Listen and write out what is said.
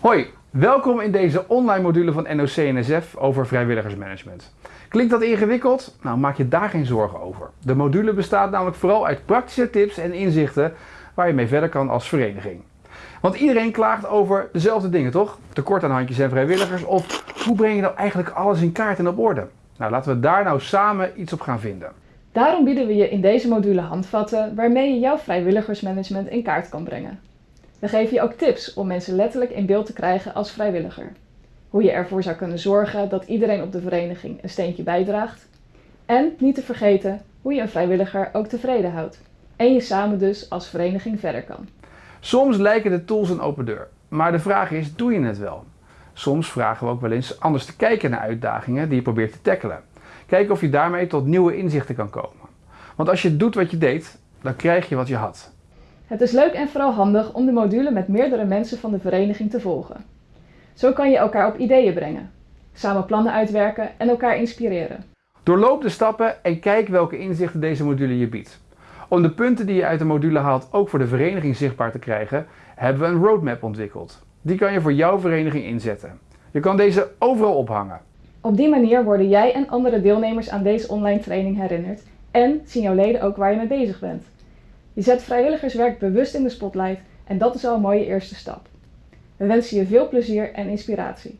Hoi, welkom in deze online module van NOC-NSF over vrijwilligersmanagement. Klinkt dat ingewikkeld? Nou, maak je daar geen zorgen over. De module bestaat namelijk vooral uit praktische tips en inzichten waar je mee verder kan als vereniging. Want iedereen klaagt over dezelfde dingen, toch? Tekort aan handjes en vrijwilligers of hoe breng je nou eigenlijk alles in kaart en op orde? Nou, laten we daar nou samen iets op gaan vinden. Daarom bieden we je in deze module handvatten waarmee je jouw vrijwilligersmanagement in kaart kan brengen. We geven je ook tips om mensen letterlijk in beeld te krijgen als vrijwilliger. Hoe je ervoor zou kunnen zorgen dat iedereen op de vereniging een steentje bijdraagt. En niet te vergeten hoe je een vrijwilliger ook tevreden houdt. En je samen dus als vereniging verder kan. Soms lijken de tools een open deur, maar de vraag is, doe je het wel? Soms vragen we ook wel eens anders te kijken naar uitdagingen die je probeert te tackelen. Kijken of je daarmee tot nieuwe inzichten kan komen. Want als je doet wat je deed, dan krijg je wat je had. Het is leuk en vooral handig om de module met meerdere mensen van de vereniging te volgen. Zo kan je elkaar op ideeën brengen, samen plannen uitwerken en elkaar inspireren. Doorloop de stappen en kijk welke inzichten deze module je biedt. Om de punten die je uit de module haalt ook voor de vereniging zichtbaar te krijgen, hebben we een roadmap ontwikkeld. Die kan je voor jouw vereniging inzetten. Je kan deze overal ophangen. Op die manier worden jij en andere deelnemers aan deze online training herinnerd en zien jouw leden ook waar je mee bezig bent. Je zet vrijwilligerswerk bewust in de spotlight en dat is al een mooie eerste stap. We wensen je veel plezier en inspiratie.